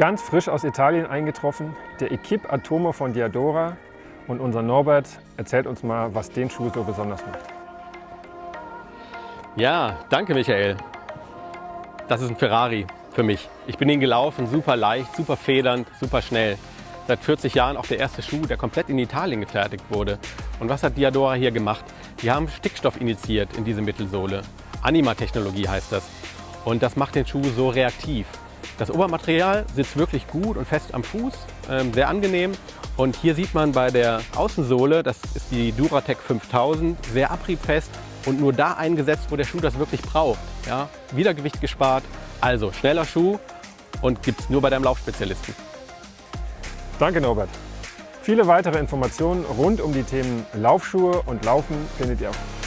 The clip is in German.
Ganz frisch aus Italien eingetroffen, der Equipe Atomo von Diadora und unser Norbert erzählt uns mal, was den Schuh so besonders macht. Ja, danke Michael. Das ist ein Ferrari für mich. Ich bin ihn gelaufen, super leicht, super federnd, super schnell. Seit 40 Jahren auch der erste Schuh, der komplett in Italien gefertigt wurde. Und was hat Diadora hier gemacht? Die haben Stickstoff initiiert in diese Mittelsohle. Anima-Technologie heißt das. Und das macht den Schuh so reaktiv. Das Obermaterial sitzt wirklich gut und fest am Fuß, ähm, sehr angenehm. Und hier sieht man bei der Außensohle, das ist die Duratec 5000, sehr abriebfest und nur da eingesetzt, wo der Schuh das wirklich braucht. Ja? Wiedergewicht gespart, also schneller Schuh und gibt es nur bei deinem Laufspezialisten. Danke Norbert. Viele weitere Informationen rund um die Themen Laufschuhe und Laufen findet ihr auf